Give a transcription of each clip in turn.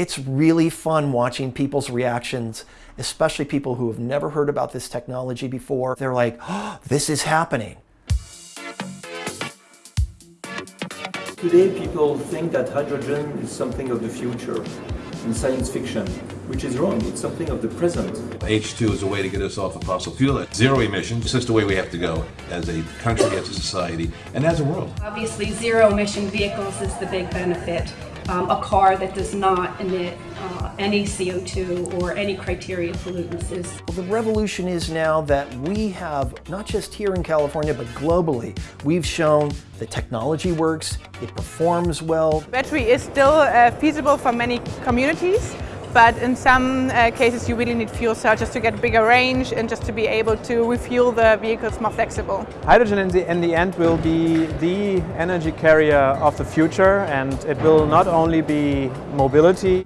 It's really fun watching people's reactions, especially people who have never heard about this technology before. They're like, oh, this is happening. Today people think that hydrogen is something of the future in science fiction, which is wrong. It's something of the present. H2 is a way to get us off of fossil fuel. Zero emissions. It's just the way we have to go as a country, as a society, and as a world. Obviously, zero emission vehicles is the big benefit. Um, a car that does not emit uh, any CO2 or any criteria pollutants is. Well, the revolution is now that we have, not just here in California, but globally, we've shown the technology works, it performs well. Battery is still uh, feasible for many communities but in some uh, cases you really need fuel cells just to get bigger range and just to be able to refuel the vehicles more flexible. Hydrogen in the, in the end will be the energy carrier of the future and it will not only be mobility.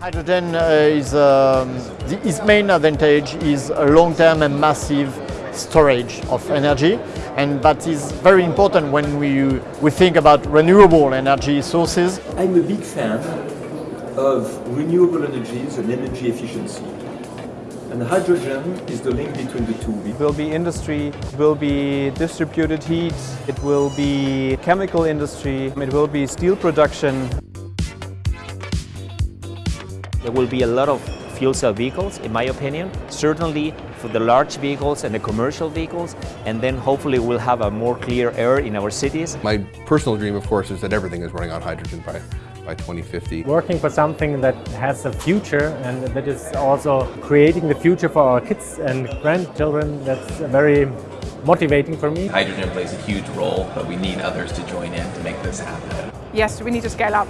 Hydrogen uh, is um, the, its main advantage is a long-term and massive storage of energy and that is very important when we, we think about renewable energy sources. I'm a big fan of renewable energies and energy efficiency. And hydrogen is the link between the two. It will be industry, it will be distributed heat, it will be chemical industry, it will be steel production. There will be a lot of fuel cell vehicles, in my opinion. Certainly for the large vehicles and the commercial vehicles, and then hopefully we'll have a more clear air in our cities. My personal dream, of course, is that everything is running on hydrogen by, by 2050. Working for something that has a future and that is also creating the future for our kids and grandchildren, that's very motivating for me. Hydrogen plays a huge role, but we need others to join in to make this happen. Yes, we need to scale up.